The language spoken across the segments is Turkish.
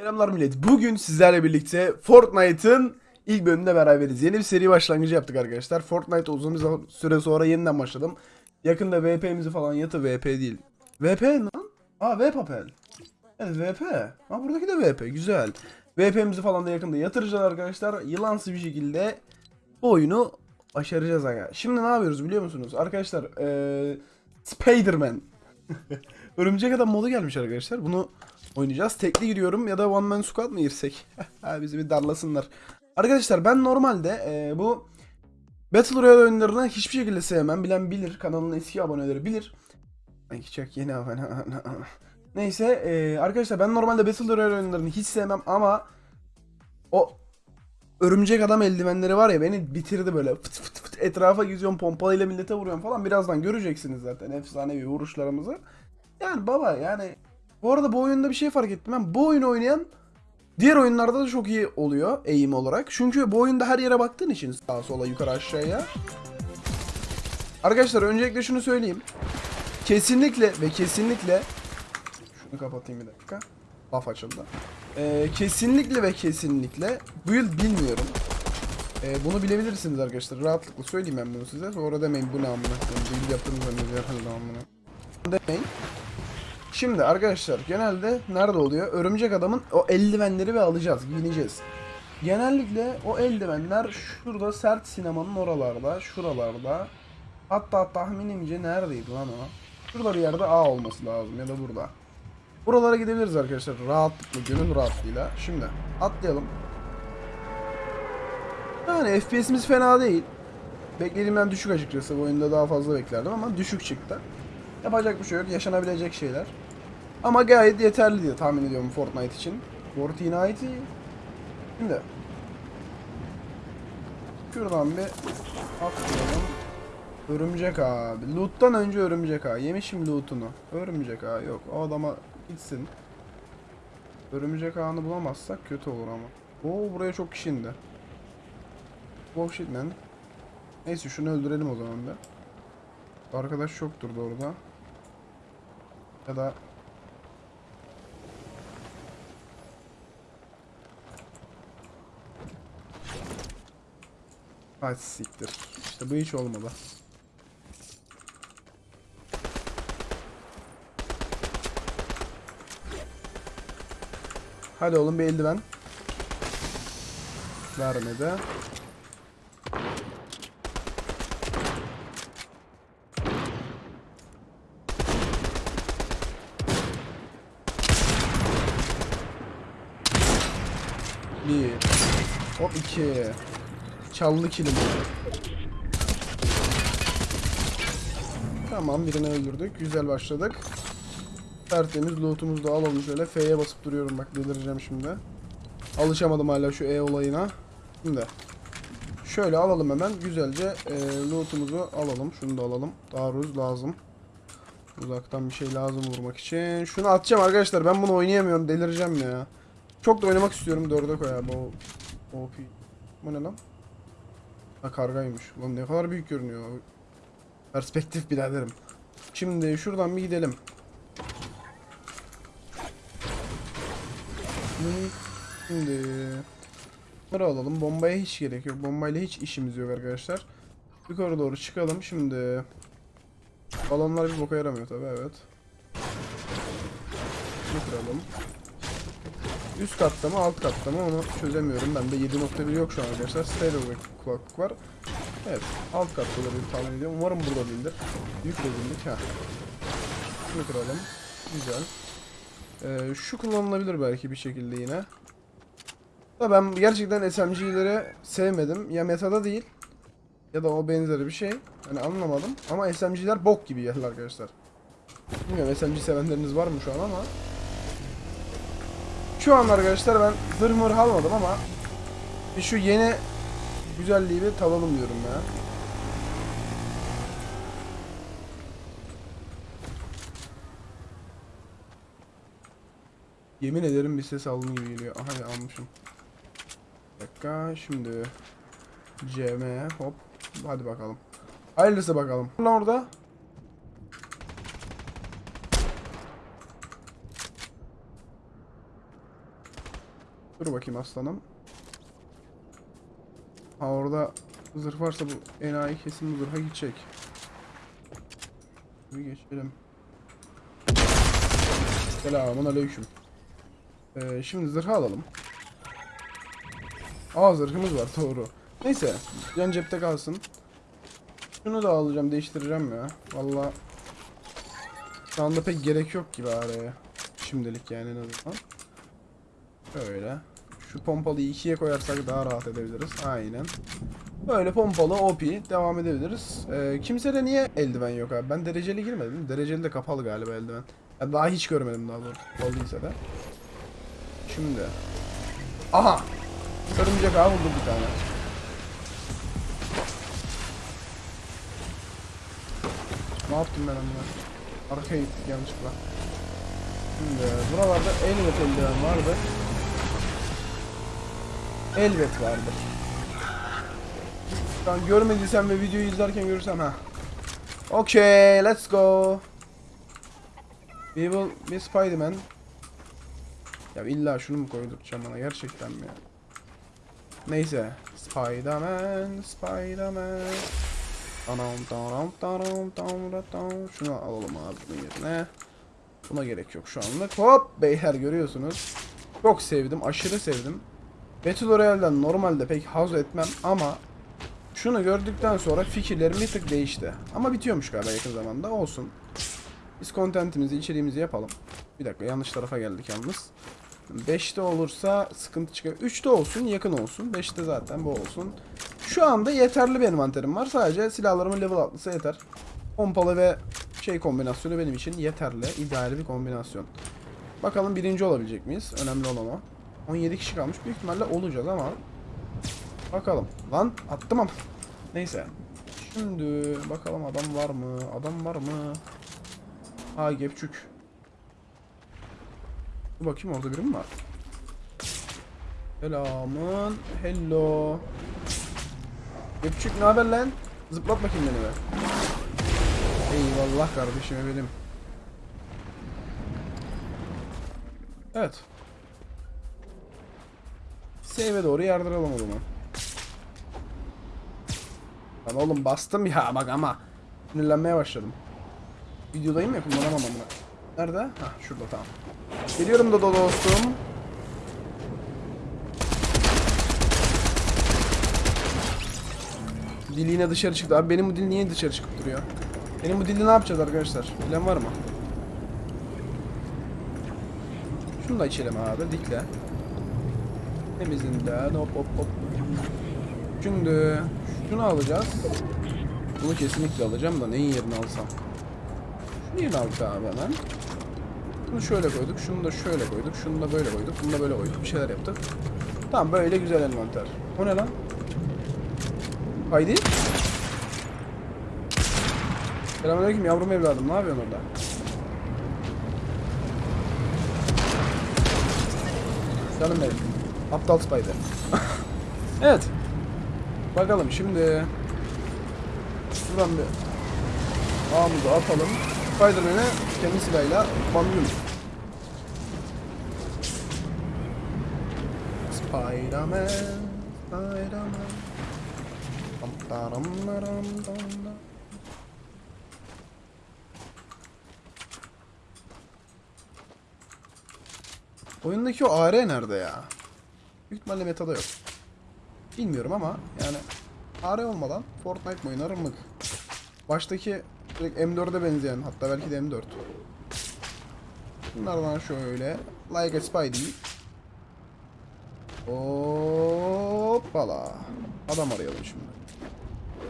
Selamlar millet. Bugün sizlerle birlikte Fortnite'ın ilk bölümünde beraberiz. Yeni bir seri başlangıcı yaptık arkadaşlar. Fortnite uzun bir süre sonra yeniden başladım. Yakında VP'mizi falan yatı VP değil. VP lan? Aa VPapel. Evet VP. Ha buradaki de VP. Güzel. VP'mizi falan da yakında yatıracağız arkadaşlar. Yılansı bir şekilde bu oyunu başaracağız aga. Şimdi ne yapıyoruz biliyor musunuz? Arkadaşlar eee Spider-Man. Örümcek Adam modu gelmiş arkadaşlar. Bunu oynayacağız. Tekli giriyorum ya da one man squad mı girsek? Bizi bir darlasınlar. Arkadaşlar ben normalde e, bu Battle Royale oyunlarını hiçbir şekilde sevmem. Bilen bilir. Kanalın eski aboneleri bilir. Ay çok yeni abone. Neyse e, arkadaşlar ben normalde Battle Royale oyunlarını hiç sevmem ama o örümcek adam eldivenleri var ya beni bitirdi böyle. Fıt fıt fıt etrafa geziyorum pompalıyla millete vuruyorum falan. Birazdan göreceksiniz zaten efsanevi vuruşlarımızı. Yani baba yani bu arada bu oyunda bir şey fark ettim. Ben bu oyunu oynayan diğer oyunlarda da çok iyi oluyor eğim olarak. Çünkü bu oyunda her yere baktığın için sağa sola yukarı aşağıya. Arkadaşlar öncelikle şunu söyleyeyim. Kesinlikle ve kesinlikle şunu kapatayım bir dakika. Laf açıldı. Ee, kesinlikle ve kesinlikle bu yıl bilmiyorum. Ee, bunu bilebilirsiniz arkadaşlar. Rahatlıkla söyleyeyim ben bunu size. Sonra demeyin bu ne amına. Bu yıl yaptığınız zannediyor amına. Demeyin. Şimdi arkadaşlar genelde nerede oluyor? Örümcek adamın o eldivenleri ve alacağız, giyineceğiz. Genellikle o eldivenler şurada sert sinemanın oralarda, şuralarda. Hatta tahminimce neredeydi lan o? Şurada bir yerde A olması lazım ya da burada. Buralara gidebiliriz arkadaşlar rahatlıkla, gönül rahatlığıyla. Şimdi atlayalım. Yani FPS'imiz fena değil. Beklediğimden düşük açıkçası. Bu oyunda daha fazla beklerdim ama düşük çıktı. Yapacak bir şey yok. Yaşanabilecek şeyler. Ama gayet yeterli diye tahmin ediyorum Fortnite için. Fortnite. Şimdi. Şuradan bir atlayalım. Örümcek abi. Loot'tan önce örümcek ağa. Yemişim loot'unu. Örümcek ağa yok. O adama gitsin. Örümcek ağını bulamazsak kötü olur ama. Oo buraya çok kişi indi. Shit man. Neyse şunu öldürelim o zaman da. Arkadaş çoktur da orada. Ya da Hadi siktir. İşte bu hiç olmadı. Hadi oğlum bir eldiven. Vermedi. Bir. Hop iki. Çaldı kilimi. Tamam birini öldürdük. Güzel başladık. Tertemiz lootumuzu da alalım şöyle. F'ye basıp duruyorum bak delireceğim şimdi. Alışamadım hala şu E olayına. Şimdi. Şöyle alalım hemen. Güzelce e, lootumuzu alalım. Şunu da alalım. Taarruz lazım. Uzaktan bir şey lazım vurmak için. Şunu atacağım arkadaşlar. Ben bunu oynayamıyorum. Delireceğim ya. Çok da oynamak istiyorum. Dörde koy abi. O, OP. Bu ne lan? Ha kargaymış. Ulan ne kadar büyük görünüyor. Perspektif biraderim. Şimdi şuradan bir gidelim. Şimdi bunları alalım. Bombaya hiç gerek yok. Bombayla hiç işimiz yok arkadaşlar. Yukarı doğru çıkalım. Şimdi balonlar bir boka yaramıyor tabi evet. Şunu kıralım. Üst katta mı alt katta mı onu çözemiyorum. Bende 7.1 yok şu an arkadaşlar. Stereo kulaklık var. Evet alt katta olabilir tahmin ediyorum. Umarım burada değildir. Rezillik ha. Şunu kıralım. Güzel. Ee, şu kullanılabilir belki bir şekilde yine. Da ben gerçekten SMG'leri sevmedim. Ya metada değil ya da o benzeri bir şey. Hani anlamadım. Ama SMG'ler bok gibi geldi arkadaşlar. Bilmiyorum SMG sevenleriniz var mı şu an ama. Şu an arkadaşlar ben zırh almadım ama bir şu yeni güzelliği bir tadalım diyorum ya. Yemin ederim bir ses aldım gibi geliyor. Aha ya almışım. Bir dakika şimdi CM hop hadi bakalım. Hayırlısı bakalım. Lan orada. Dur bakayım aslanım. Ha orada zırh varsa bu enayi kesin bu zırha gidecek. Bir geçelim. Selamun aleyküm. Ee, şimdi zırhı alalım. Aa zırhımız var doğru. Neyse yan cepte kalsın. Şunu da alacağım değiştireceğim ya. Valla şu anda pek gerek yok gibi araya. Şimdilik yani en azından. Böyle. Şu pompalıyı ikiye koyarsak daha rahat edebiliriz. Aynen. Böyle pompalı OP devam edebiliriz. Ee, kimsede niye eldiven yok abi? Ben dereceli girmedim. Dereceli de kapalı galiba eldiven. Ya daha hiç görmedim daha doğrusu. Olduysa da. Şimdi. Aha! Örümcek ağı vurdum bir tane. Ne yaptım ben onunla? Arkaya gittik yanlışlıkla. Şimdi buralarda elbet eldiven vardı. Elbet vardır. Şu an görmediysem ve videoyu izlerken görürsem ha. Okay, let's go. We will be Spider-Man. Ya illa şunu mu koydurtacağım bana gerçekten mi? Neyse. Spider-Man, Spider-Man. Tanam tanam tanam tanam tanam. Şunu alalım abi bunun yerine. Buna gerek yok şu anlık. Hop beyler görüyorsunuz. Çok sevdim, aşırı sevdim. Battle Royale'den normalde pek haz etmem ama şunu gördükten sonra fikirlerim bir tık değişti. Ama bitiyormuş galiba yakın zamanda. Olsun. Biz contentimizi, içeriğimizi yapalım. Bir dakika yanlış tarafa geldik yalnız. 5'te olursa sıkıntı çıkıyor. 3'te olsun, yakın olsun. 5'te zaten bu olsun. Şu anda yeterli bir envanterim var. Sadece silahlarımın level atlısı yeter. Pompalı ve şey kombinasyonu benim için yeterli. ideal bir kombinasyon. Bakalım birinci olabilecek miyiz? Önemli olan o. 17 kişi kalmış. Büyük ihtimalle olacağız ama. Bakalım. Lan attım ama. Neyse. Şimdi bakalım adam var mı? Adam var mı? Ha gepçük. Dur bakayım orada biri mi var? Selamın. Hello. Gepçük ne haber lan? Zıplat bakayım beni be. Eyvallah kardeşim benim. Evet. Save'e doğru yardıralım o zaman. Lan oğlum bastım ya bak ama. Sinirlenmeye başladım. Videodayım ya kullanamam ama. Nerede? Ha şurada tamam. Geliyorum da dostum. Dil yine dışarı çıktı. Abi benim bu dil niye dışarı çıkıp duruyor? Benim bu dili ne yapacağız arkadaşlar? Bilen var mı? Şunu da içelim abi. Dikle. Temizinden hop hop hop. Şimdi şunu alacağız. Bunu kesinlikle alacağım da neyin yerine alsam? Şunu yerine aldık abi hemen. Bunu şöyle koyduk, şunu da şöyle koyduk, şunu da böyle koyduk, bunu da böyle koyduk. Bir şeyler yaptık. Tamam böyle güzel envanter. O ne lan? Haydi. Selamünaleyküm yavrum evladım. Ne yapıyorsun orada? Canım benim. Aptal Spider. evet. Bakalım şimdi. Şuradan bir ağımızı atalım. Spider-Man'e kendi silahıyla banlıyorum. Spider-Man, Spider-Man. Oyundaki o AR nerede ya? Büyük ihtimalle metada yok. Bilmiyorum ama yani AR olmadan Fortnite mi oynarım mı? Baştaki direkt M4'e benzeyen hatta belki de M4. Bunlardan şöyle like a Spidey. Hoppala. Adam arayalım şimdi.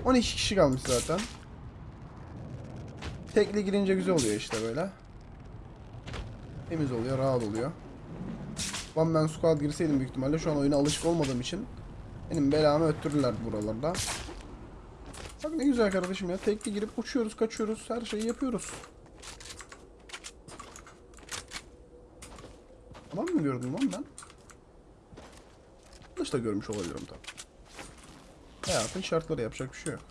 12 kişi kalmış zaten. Tekli girince güzel oluyor işte böyle. Temiz oluyor, rahat oluyor. One Man Squad girseydim büyük ihtimalle şu an oyuna alışık olmadığım için benim belamı öttürürler buralarda. Bak ne güzel kardeşim ya. Tekli girip uçuyoruz, kaçıyoruz, her şeyi yapıyoruz. Adam mı gördüm lan ben? Yanlış da görmüş olabilirim tabii. Hayatın şartları yapacak bir şey yok.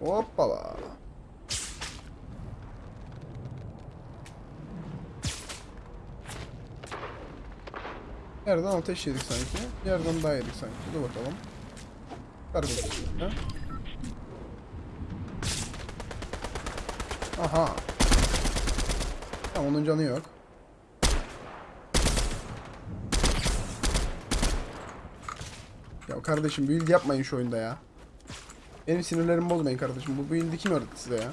Hoppala. Bir yerden ateş yedik sanki. Bir yerden daha yedik sanki. Dur bakalım. Ha? Aha. Tamam onun canı yok. Ya kardeşim build yapmayın şu oyunda ya. Benim sinirlerimi bozmayın kardeşim. Bu build'i kim öğretti size ya?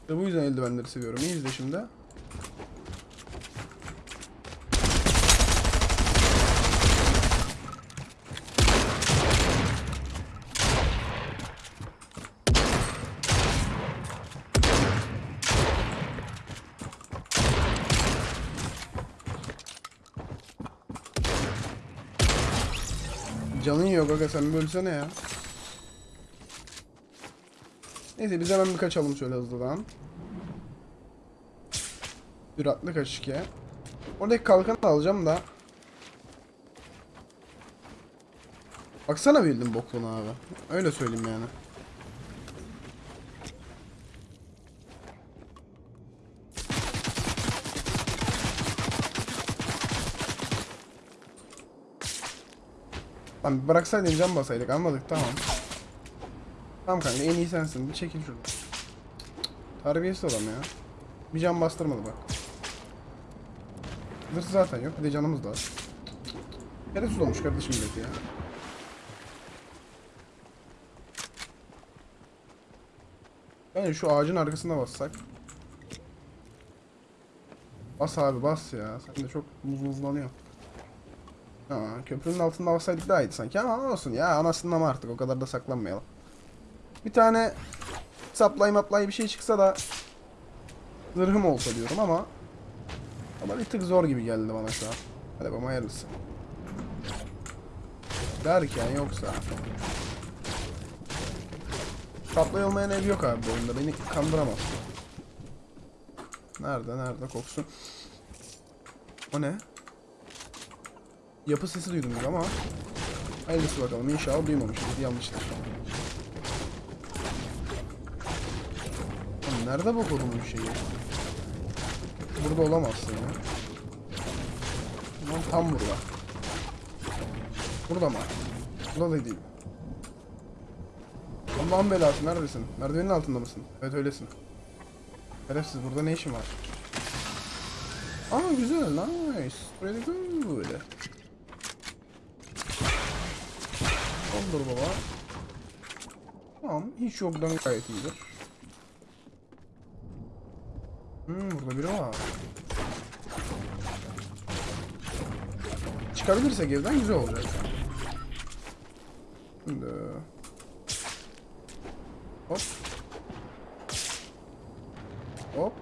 İşte bu yüzden eldivenleri seviyorum. İyi izle şimdi. Yok aga sen bölsene ya. Neyse biz hemen bir kaçalım şöyle hızlıdan. Süratli kaçış ki. Oradaki kalkanı alacağım da. Baksana bildim bokluğuna abi. Öyle söyleyeyim yani. Lan bıraksaydın can basaydık anladık tamam. Tamam kanka en iyi sensin bir çekil şuradan. Terbiyesiz adam ya. Bir can bastırmadı bak. Zırh zaten yok bir de canımız da var. Şerefsiz olmuş kardeşim milleti ya. Yani şu ağacın arkasına bassak. Bas abi bas ya. Sen de çok muzmuzlanıyor. Ha, köprünün altında bassaydık daha iyiydi sanki ama olsun ya anasından mı artık o kadar da saklanmayalım. Bir tane supply maplay bir şey çıksa da zırhım olsa diyorum ama ama bir tık zor gibi geldi bana şu an. Hadi bakalım hayırlısı. Derken yoksa Supply olmayan ev yok abi bu oyunda beni kandıramaz. Nerede nerede koksun? O ne? Yapı sesi duydum ama Hayırlısı bakalım inşallah duymamışız yanlıştır. Oğlum nerede bu şeyi? Burada olamazsın ya. Lan tam burada. Burada mı? Burada da değil. Allah'ın belası neredesin? Merdivenin altında mısın? Evet öylesin. Şerefsiz burada ne işin var? Aa güzel nice. Pretty good. Olur baba. Tamam hiç yoktan gayet iyidir. Hmm burada biri var. Çıkabilirsek evden güzel olacak. Şimdi... Hop. Hop.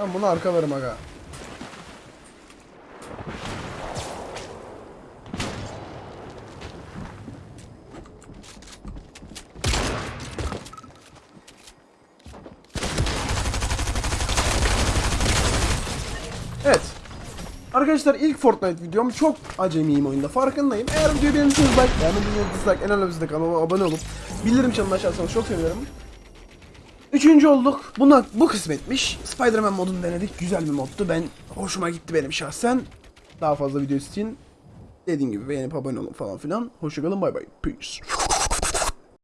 Ben bunu arkalarım aga. Evet. Arkadaşlar ilk Fortnite videom çok acemiyim oyunda farkındayım. Eğer videoyu beğenirseniz like, beğenmediyseniz dislike, en önemlisi de kanalıma abone olup bildirim çanını açarsanız çok sevinirim. Üçüncü olduk. Buna bu kısmetmiş. Spider-Man modunu denedik. Güzel bir moddu. Ben hoşuma gitti benim şahsen. Daha fazla video için dediğim gibi beğenip abone olun falan filan. Hoşçakalın bay bay. Peace.